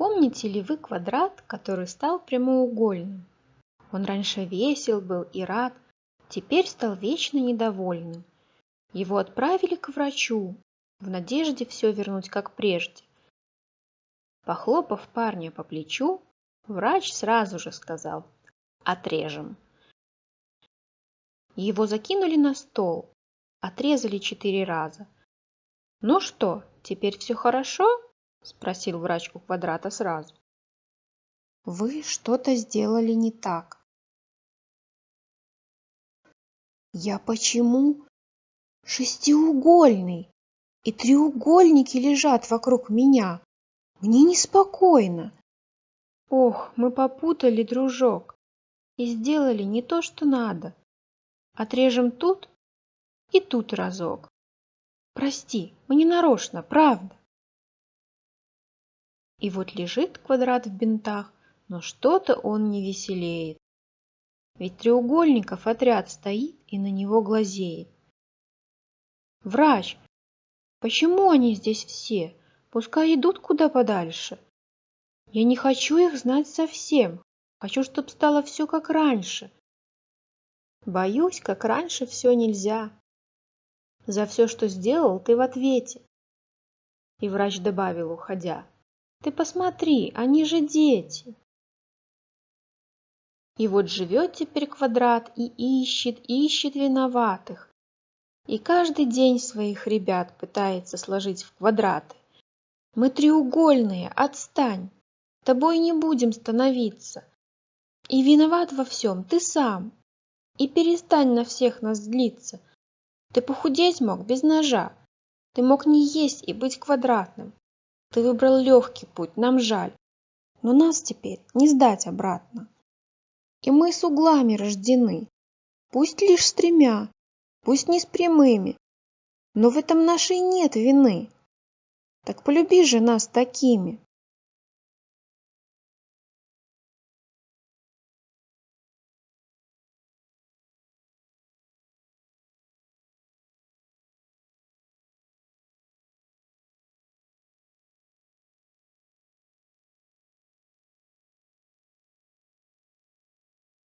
Помните ли вы квадрат, который стал прямоугольным? Он раньше весел был и рад, теперь стал вечно недовольным. Его отправили к врачу, в надежде все вернуть как прежде. Похлопав парня по плечу, врач сразу же сказал «Отрежем». Его закинули на стол, отрезали четыре раза. «Ну что, теперь все хорошо?» – спросил врач у квадрата сразу. «Вы что-то сделали не так». «Я почему шестиугольный, и треугольники лежат вокруг меня? Мне неспокойно». «Ох, мы попутали, дружок, и сделали не то, что надо. Отрежем тут и тут разок. Прости, мы не нарочно, правда. И вот лежит квадрат в бинтах, но что-то он не веселеет. Ведь треугольников отряд стоит и на него глазеет. Врач, почему они здесь все? Пускай идут куда подальше. Я не хочу их знать совсем. Хочу, чтоб стало все как раньше. Боюсь, как раньше все нельзя. За все, что сделал, ты в ответе. И врач добавил, уходя. Ты посмотри, они же дети. И вот живет теперь квадрат и ищет, ищет виноватых. И каждый день своих ребят пытается сложить в квадраты. Мы треугольные, отстань. Тобой не будем становиться. И виноват во всем ты сам. И перестань на всех нас злиться. Ты похудеть мог без ножа. Ты мог не есть и быть квадратным. Ты выбрал легкий путь, нам жаль. Но нас теперь не сдать обратно. И мы с углами рождены. Пусть лишь с тремя, пусть не с прямыми. Но в этом нашей нет вины. Так полюби же нас такими.